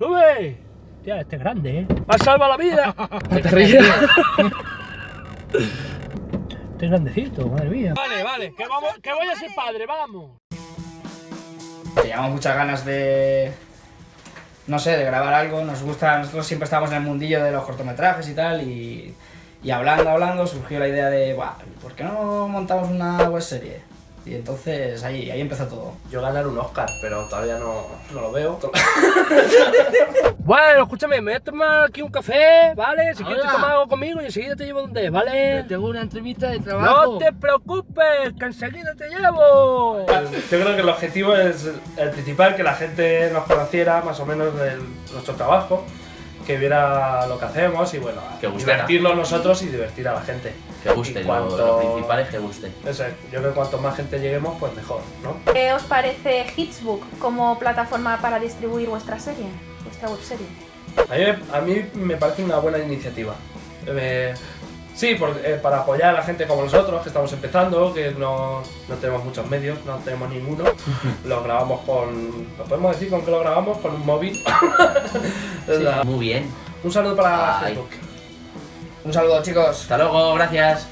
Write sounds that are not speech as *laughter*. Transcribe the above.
¡Sube! Tía, este es grande, ¿eh? ¡Me ha salvado la vida! No te rías. Este es grandecito, madre mía. Vale, vale, que, vamos, que voy a ser padre, vamos. Teníamos muchas ganas de. No sé, de grabar algo. Nos gusta, nosotros siempre estábamos en el mundillo de los cortometrajes y tal. Y, y hablando, hablando, surgió la idea de, Buah, ¿por qué no montamos una web serie? Y entonces ahí, ahí empezó todo. Yo ganar un Oscar, pero todavía no, no lo veo. *laughs* Bueno, escúchame, me voy a tomar aquí un café, ¿vale? Si quieres tomar algo conmigo y enseguida te llevo donde, ¿vale? Tengo una entrevista de trabajo. No te preocupes, que enseguida te llevo. Yo creo que el objetivo es el principal, que la gente nos conociera más o menos de nuestro trabajo, que viera lo que hacemos y bueno, Que divertirnos nosotros y divertir a la gente. Que guste, Y lo- cuanto- lo, principal es que guste. Eso es, yo creo que cuanto más gente lleguemos, pues mejor, ¿no? ¿Qué os parece Hitsbook como plataforma para distribuir vuestra serie, vuestra webserie? A mí, me- a mí me parece una buena iniciativa. Eh, sí, por- eh, para apoyar a la gente como nosotros, que estamos empezando, que no, no tenemos muchos medios, no tenemos ninguno. *laughs* lo grabamos con... ¿Lo podemos decir con qué lo grabamos? Con un móvil. *laughs* La- Muy bien. Un saludo para Ay. Facebook. Un saludo, chicos. Hasta luego, gracias.